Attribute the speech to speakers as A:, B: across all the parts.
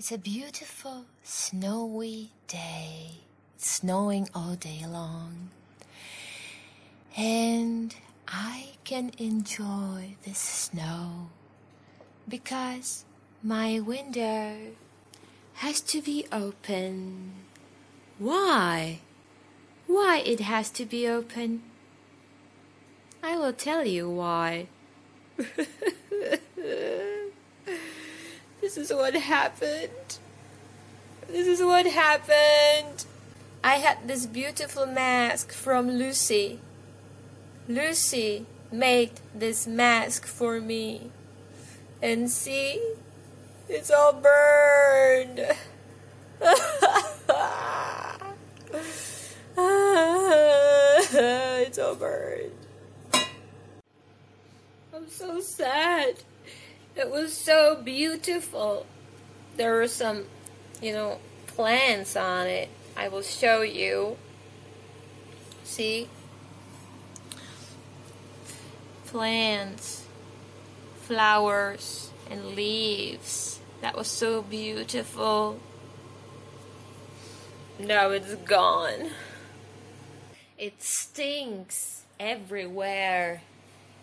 A: It's a beautiful snowy day. It's snowing all day long. And I can enjoy the snow because my window has to be open. Why? Why it has to be open? I will tell you why. this is what happened. This is what happened. I had this beautiful mask from Lucy. Lucy made this mask for me. And see, it's all burned. it's all burned. I'm so sad. It was so beautiful. There were some, you know, plants on it. I will show you. See? Plants, flowers, and leaves. That was so beautiful. Now it's gone. It stinks everywhere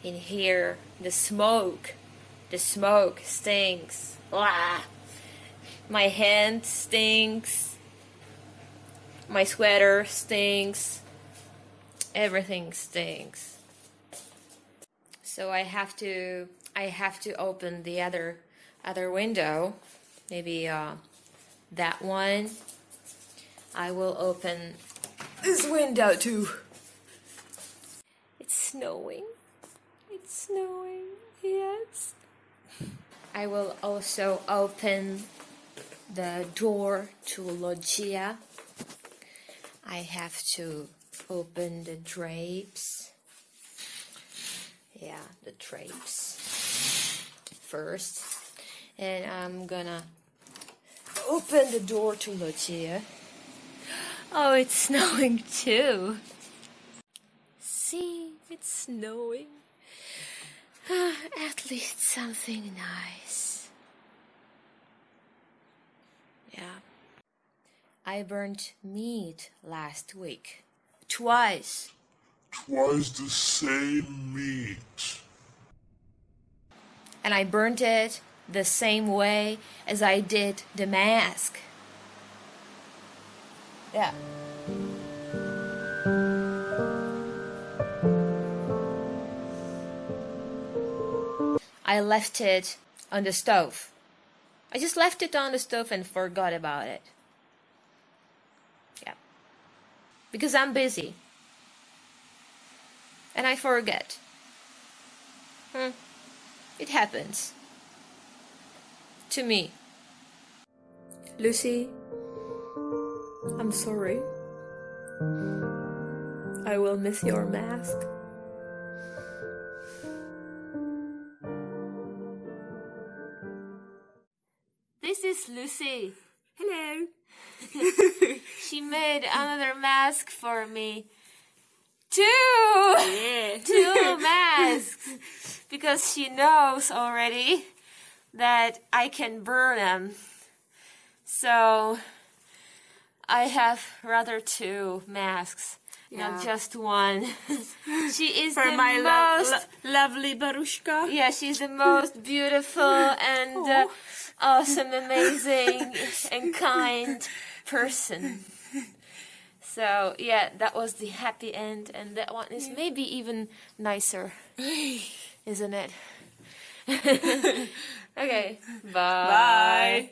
A: in here. The smoke. The smoke stinks. Blah. My hand stinks. My sweater stinks. Everything stinks. So I have to I have to open the other other window. Maybe uh, that one. I will open this window too. It's snowing. It's snowing. Yes. I will also open the door to Loggia. I have to open the drapes. Yeah, the drapes first. And I'm gonna open the door to Loggia. Oh, it's snowing too. See, it's snowing. At least something nice. Yeah. I burnt meat last week. Twice.
B: Twice the same meat.
A: And I burnt it the same way as I did the mask. Yeah. I left it on the stove. I just left it on the stove and forgot about it. Yeah. Because I'm busy. And I forget. Hmm. It happens. To me. Lucy, I'm sorry. I will miss your mask. This is Lucy.
C: Hello.
A: She made another mask for me. Two!
C: Yeah.
A: Two masks! Because she knows already that I can burn them. So I have rather two masks,
C: Yeah.
A: not just one. she is
C: For
A: the
C: my
A: most
C: lo- lovely Barushka.
A: yeah, she's the most beautiful and uh, awesome, amazing, and kind person. So yeah, that was the happy end, and that one is maybe even nicer, isn't it? okay, bye.
C: Bye.